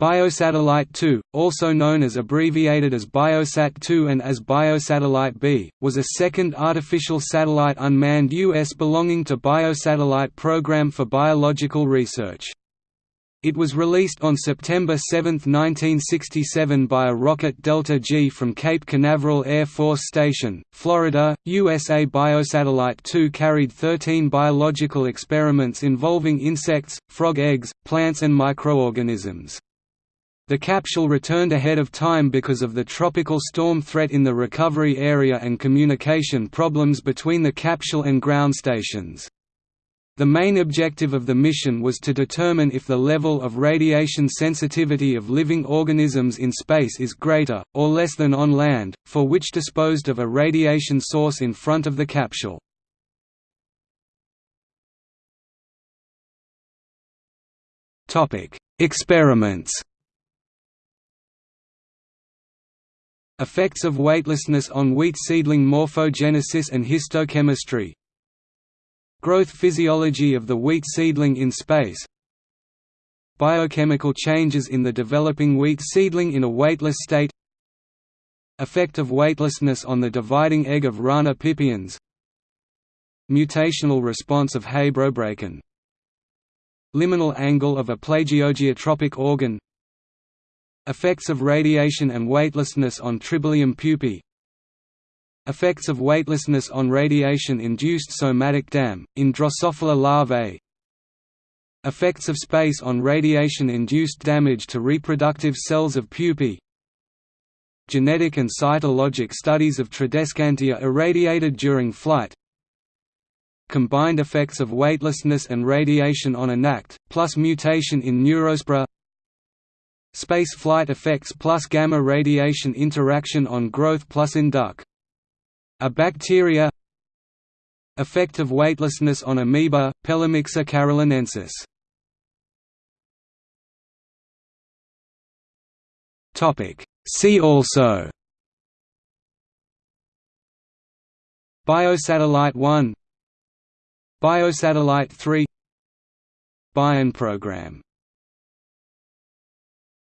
Biosatellite 2, also known as abbreviated as Biosat-2 and as Biosatellite B, was a second artificial satellite unmanned U.S. belonging to Biosatellite Program for Biological Research. It was released on September 7, 1967 by a rocket Delta G from Cape Canaveral Air Force Station, Florida, USA. Biosatellite 2 carried 13 biological experiments involving insects, frog eggs, plants and microorganisms. The capsule returned ahead of time because of the tropical storm threat in the recovery area and communication problems between the capsule and ground stations. The main objective of the mission was to determine if the level of radiation sensitivity of living organisms in space is greater, or less than on land, for which disposed of a radiation source in front of the capsule. Experiments Effects of weightlessness on wheat seedling morphogenesis and histochemistry. Growth physiology of the wheat seedling in space. Biochemical changes in the developing wheat seedling in a weightless state. Effect of weightlessness on the dividing egg of Rana pipiens. Mutational response of Habrobracon Liminal angle of a plagiogeotropic organ Effects of radiation and weightlessness on Tribolium pupae. Effects of weightlessness on radiation-induced somatic dam, in Drosophila larvae. Effects of space on radiation-induced damage to reproductive cells of pupae. Genetic and cytologic studies of Tradescantia irradiated during flight. Combined effects of weightlessness and radiation on ANACT, plus mutation in Neurospora Space flight effects plus gamma radiation interaction on growth plus induc. A bacteria Effect of weightlessness on amoeba, Pelomyxa carolinensis See also Biosatellite 1 Biosatellite 3 Bion program